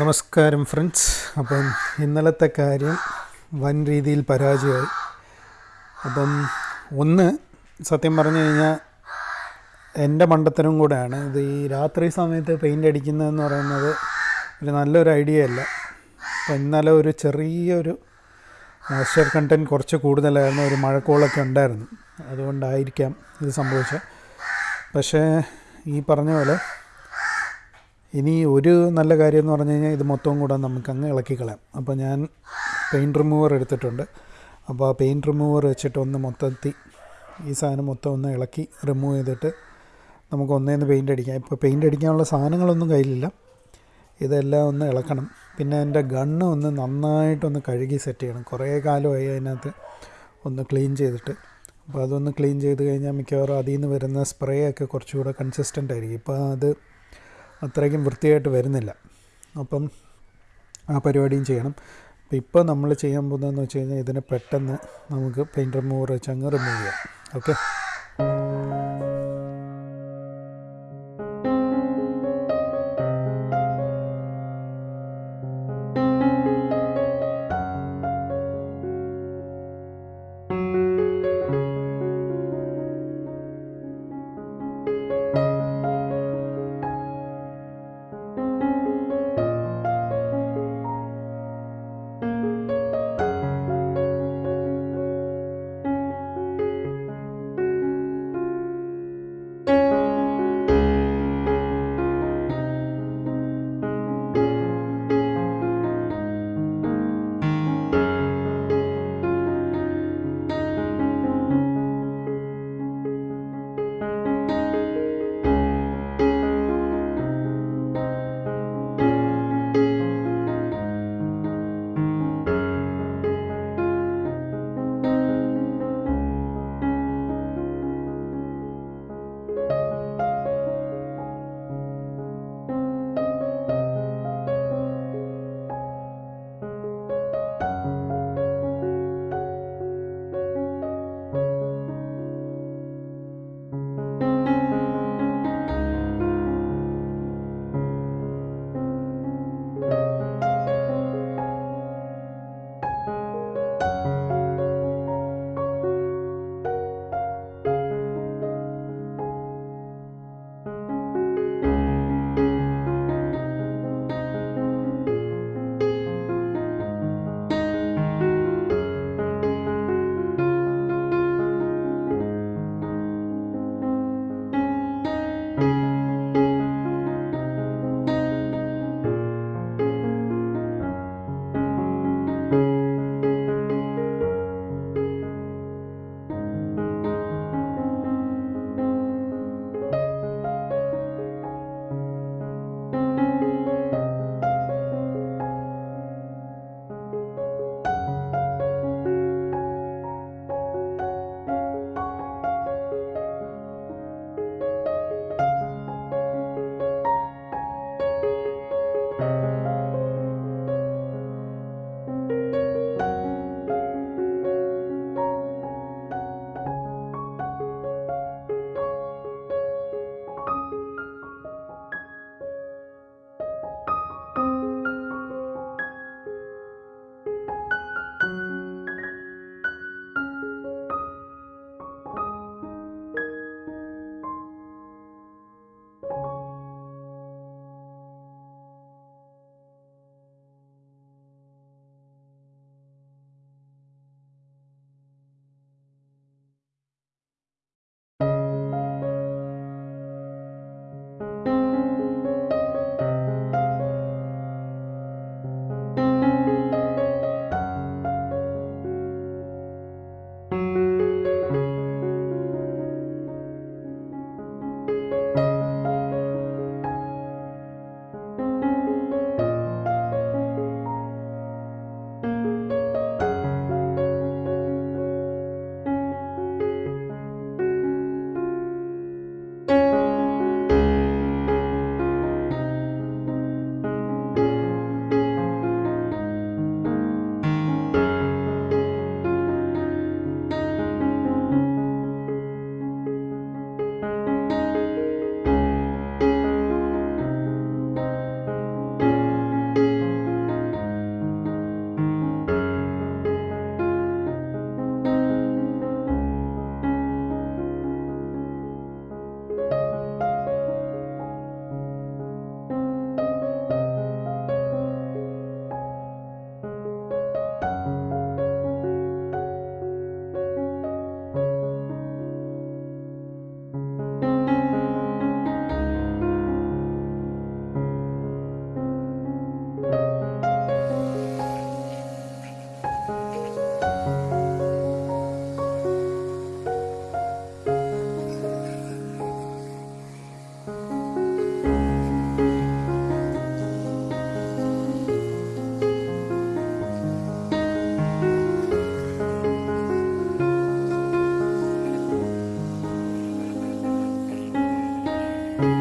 നമസ്കാരം ഫ്രണ്ട്സ് അപ്പം ഇന്നലത്തെ കാര്യം വൻ രീതിയിൽ പരാജയമായി. അപ്പം ഒന്ന് സത്യം പറഞ്ഞു കഴിഞ്ഞാൽ എന്റെ മണ്ടത്തരം കൂടെയാണ്. ഇത് ഈ രാത്രി സമയത്ത് പെയിന്റ് അടിക്കുന്നതെന്ന് പറയുന്നത് ഒരു നല്ലൊരു ഐഡിയ അല്ല. അപ്പം ഇന്നലെ ഒരു ചെറിയൊരു മോയ്സ്ചർ കണ്ടന്റ് കുറച്ച് കൂടുതലായിരുന്നു. ഒരു മഴക്കോളൊക്കെ ഉണ്ടായിരുന്നു. അതുകൊണ്ടായിരിക്കാം ഇത് സംഭവിച്ചത്. പക്ഷേ ഈ പറഞ്ഞ പോലെ ഇനി ഒരു നല്ല കാര്യം എന്ന് പറഞ്ഞു കഴിഞ്ഞാൽ ഇത് മൊത്തവും കൂടെ നമുക്ക് അങ്ങ് ഇളക്കി കളയാം. അപ്പോൾ ഞാൻ പെയിന്റ് റിമൂവർ എടുത്തിട്ടുണ്ട്. അപ്പോൾ ആ പെയിന്റ് റിമൂവർ വെച്ചിട്ട് ഒന്ന് മൊത്തത്തി ഈ സാധനം മൊത്തം ഒന്ന് ഇളക്കി റിമൂവ് ചെയ്തിട്ട് നമുക്ക് ഒന്നേന്ന് പെയിന്റ് അടിക്കാം. ഇപ്പോൾ പെയിന്റ് അടിക്കാനുള്ള സാധനങ്ങളൊന്നും കയ്യിലില്ല. ഇതെല്ലാം ഒന്ന് ഇളക്കണം. പിന്നെ എന്റെ ഗണ്ണ് ഒന്ന് നന്നായിട്ടൊന്ന് കഴുകി സെറ്റ് ചെയ്യണം. കുറേ കാലമായി അതിനകത്ത് ഒന്ന് ക്ലീൻ ചെയ്തിട്ട്. അപ്പോൾ അതൊന്ന് ക്ലീൻ ചെയ്ത് കഴിഞ്ഞാൽ മിക്കവാറും അതിൽ നിന്ന് വരുന്ന സ്പ്രേ ഒക്കെ കുറച്ചുകൂടെ കൺസിസ്റ്റന്റ് ആയിരിക്കും. ഇപ്പോൾ അത് അത്രയ്ക്കും വൃത്തിയായിട്ട് വരുന്നില്ല. അപ്പം ആ പരിപാടിയും ചെയ്യണം. അപ്പം ഇപ്പോൾ നമ്മൾ ചെയ്യാൻ പോകുന്നതെന്ന് വെച്ച് കഴിഞ്ഞാൽ ഇതിനെ പെട്ടെന്ന് നമുക്ക് പെയിന്റ് റിമൂവർ വെച്ച് അങ്ങ് റിമൂവ് ചെയ്യാം. ഓക്കെ കയ്യിലൊരു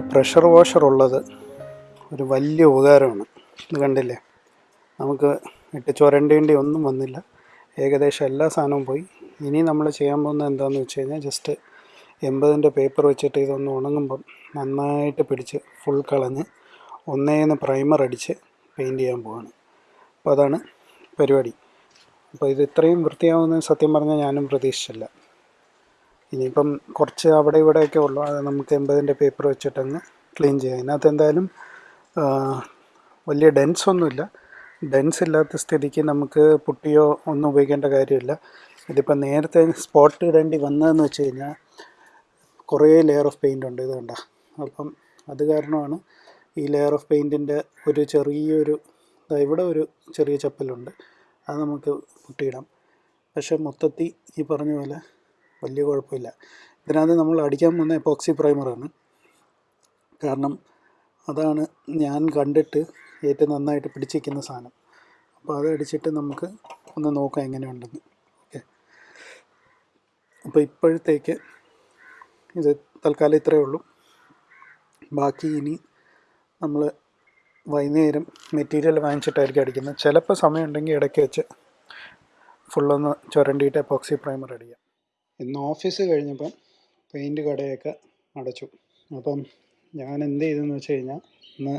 പ്രഷർ വാഷർ ഉള്ളത് ഒരു വലിയ ഉപകാരമാണ്. ഇത് കണ്ടില്ലേ? നമുക്ക് ഇട്ട് ചുരണ്ടേണ്ടി ഒന്നും വന്നില്ല. ഏകദേശം എല്ലാ സാധനവും പോയി. ഇനി നമ്മൾ ചെയ്യാൻ പോകുന്നത് എന്താണെന്ന് വെച്ച് കഴിഞ്ഞാൽ ജസ്റ്റ് എൺപതിന്റെ പേപ്പർ വെച്ചിട്ട് ഇതൊന്ന് ഉണങ്ങുമ്പം നന്നായിട്ട് പിടിച്ച് ഫുൾ കളഞ്ഞ് ഒന്നേന്ന് പ്രൈമർ അടിച്ച് പെയിന്റ് ചെയ്യാൻ പോവാണ്. അപ്പോൾ അതാണ് പരിപാടി. അപ്പോൾ ഇത് ഇത്രയും വൃത്തിയാവുമെന്ന് സത്യം പറഞ്ഞാൽ ഞാനും പ്രതീക്ഷിച്ചില്ല. ഇനിയിപ്പം കുറച്ച് അവിടെ ഇവിടെയൊക്കെ ഉള്ളു. അത് നമുക്ക് എൺപതിന്റെ പേപ്പർ വെച്ചിട്ടങ്ങ് ക്ലീൻ ചെയ്യാം. അതിനകത്ത് എന്തായാലും വലിയ ഡെൻസ് ഒന്നുമില്ല. ഡെൻസ് ഇല്ലാത്ത സ്ഥിതിക്ക് നമുക്ക് പുട്ടിയോ ഒന്നും ഉപയോഗിക്കേണ്ട കാര്യമില്ല. ഇതിപ്പോൾ നേരത്തെ സ്പോട്ട് ഇടേണ്ടി വന്നതെന്ന് വെച്ച് കഴിഞ്ഞാൽ കുറേ ലെയർ ഓഫ് പെയിന്റ് ഉണ്ട് ഇത് കണ്ട അപ്പം അത് കാരണമാണ് ഈ ലെയർ ഓഫ് പെയിന്റിന്റെ ഒരു ചെറിയൊരു ഇവിടെ ഒരു ചെറിയ ചപ്പലുണ്ട്. അത് നമുക്ക് മുട്ടിയിടാം. പക്ഷേ മൊത്തത്തിൽ ഈ പറഞ്ഞ പോലെ വലിയ കുഴപ്പമില്ല. ഇതിനകത്ത് നമ്മൾ അടിക്കാൻ വന്ന എപ്പോക്സി പ്രൈമറാണ് കാരണം അതാണ് ഞാൻ കണ്ടിട്ട് ഏറ്റവും നന്നായിട്ട് പിടിച്ചിരിക്കുന്ന സാധനം. അപ്പോൾ അത് അടിച്ചിട്ട് നമുക്ക് ഒന്ന് നോക്കാം എങ്ങനെയുണ്ടെന്ന്. ഓക്കെ. അപ്പോൾ ഇപ്പോഴത്തേക്ക് ഇത് തൽക്കാലം ഇത്രയേ ഉള്ളൂ. ബാക്കി ഇനി നമ്മൾ വൈകുന്നേരം മെറ്റീരിയൽ വാങ്ങിച്ചിട്ടായിരിക്കും അടിക്കുന്നത്. ചിലപ്പോൾ സമയമുണ്ടെങ്കിൽ ഇടയ്ക്ക് വെച്ച് ഫുള്ളൊന്ന് ചുരണ്ടിയിട്ട് എപ്പോക്സി പ്രൈമർ അടിക്കാം. ഇന്ന് ഓഫീസ് കഴിഞ്ഞപ്പം പെയിന്റ് കടയൊക്കെ അടച്ചു. അപ്പം ഞാൻ എന്ത് ചെയ്തെന്ന് വെച്ച് കഴിഞ്ഞാൽ ഇന്ന്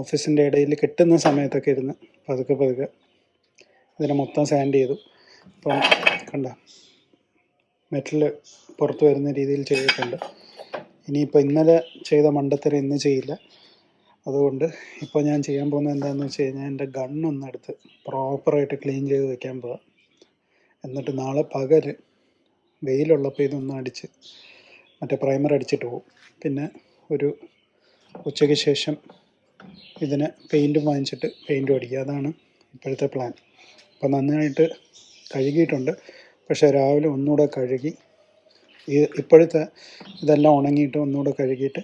ഓഫീസിന്റെ ഇടയിൽ കിട്ടുന്ന സമയത്തൊക്കെ ഇരുന്ന് പതുക്കെ പതുക്കെ ഇതിനെ മൊത്തം സാൻഡ് ചെയ്തു. അപ്പം കണ്ട മെറ്റൽ പുറത്ത് വരുന്ന രീതിയിൽ ചെയ്തിട്ടുണ്ട്. ഇനിയിപ്പോൾ ഇന്നലെ ചെയ്ത മണ്ടത്തരം ഇന്ന് ചെയ്യില്ല. അതുകൊണ്ട് ഇപ്പോൾ ഞാൻ ചെയ്യാൻ പോകുന്നത് എന്താണെന്ന് വെച്ച് കഴിഞ്ഞാൽ എന്റെ ഗണ്ണൊന്ന് എടുത്ത് പ്രോപ്പറായിട്ട് ക്ലീൻ ചെയ്ത് വെക്കാൻ പോകാം എന്നിട്ട് നാളെ പകൽ വെയിലുള്ളപ്പോൾ ഇതൊന്ന് അടിച്ച് മറ്റേ പ്രൈമർ അടിച്ചിട്ട് പോകും പിന്നെ ഒരു ഉച്ചയ്ക്ക് ശേഷം ഇതിനെ പെയിന്റും വാങ്ങിച്ചിട്ട് പെയിന്റും അടിക്കുക. അതാണ് ഇപ്പോഴത്തെ പ്ലാൻ അപ്പോൾ നന്നായിട്ട് കഴുകിയിട്ടുണ്ട്. പക്ഷേ രാവിലെ ഒന്നുകൂടെ കഴുകി ഈ ഇപ്പോഴത്തെ ഇതെല്ലാം ഉണങ്ങിയിട്ട് ഒന്നുകൂടെ കഴുകിയിട്ട്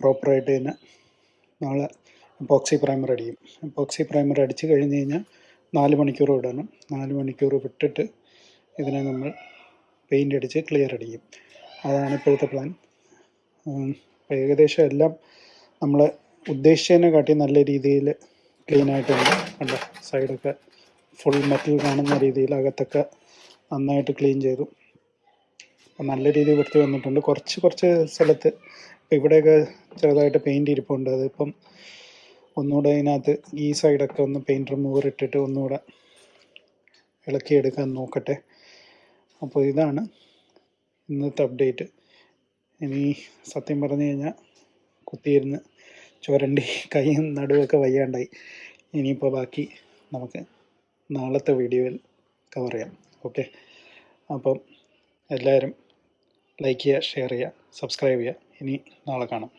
പ്രോപ്പറായിട്ട് തന്നെ നാളെ എപ്പോക്സി പ്രൈമർ അടിക്കും. എപ്പോക്സി പ്രൈമർ അടിച്ച് കഴിഞ്ഞ് കഴിഞ്ഞാൽ നാല് മണിക്കൂർ വിടണം നാല് മണിക്കൂർ വിട്ടിട്ട് ഇതിനെ നമ്മൾ പെയിന്റ് അടിച്ച് ക്ലിയർ അടിക്കും. അതാണ് ഇപ്പോഴത്തെ പ്ലാൻ അപ്പോൾ ഏകദേശം എല്ലാം നമ്മൾ ഉദ്ദേശിച്ചതിനെ കാട്ടി നല്ല രീതിയിൽ ക്ലീൻ ആയിട്ടുണ്ട്. കണ്ടോ? സൈഡൊക്കെ ഫുൾ മെറ്റൽ കാണുന്ന രീതിയിൽ അകത്തൊക്കെ നന്നായിട്ട് ക്ലീൻ ചെയ്തു. അപ്പം നല്ല രീതിയിൽ വൃത്തി വന്നിട്ടുണ്ട് കുറച്ച് കുറച്ച് സ്ഥലത്ത് ഇവിടെയൊക്കെ ചെറുതായിട്ട് പെയിന്റ് ഇരിപ്പുണ്ട്. അതിപ്പം ഒന്നുകൂടെ അതിനകത്ത് ഈ സൈഡൊക്കെ ഒന്ന് പെയിന്റ് റിമൂവർ ഇട്ടിട്ട് ഒന്നുകൂടെ ഇളക്കിയെടുക്കാൻ നോക്കട്ടെ. അപ്പോൾ ഇതാണ് ഇന്നത്തെ അപ്ഡേറ്റ് ഇനി സത്യം പറഞ്ഞു കഴിഞ്ഞാൽ കുത്തിയിരുന്ന് ചുരണ്ടി കൈയും നടുവൊക്കെ വയ്യാണ്ടായി. ഇനിയിപ്പോൾ ബാക്കി നമുക്ക് നാളത്തെ വീഡിയോയിൽ കവർ ചെയ്യാം. ഓക്കെ അപ്പം എല്ലാവരും ലൈക്ക് ചെയ്യുക ഷെയർ ചെയ്യുക സബ്സ്ക്രൈബ് ചെയ്യുക. ഇനി നാളെ കാണാം.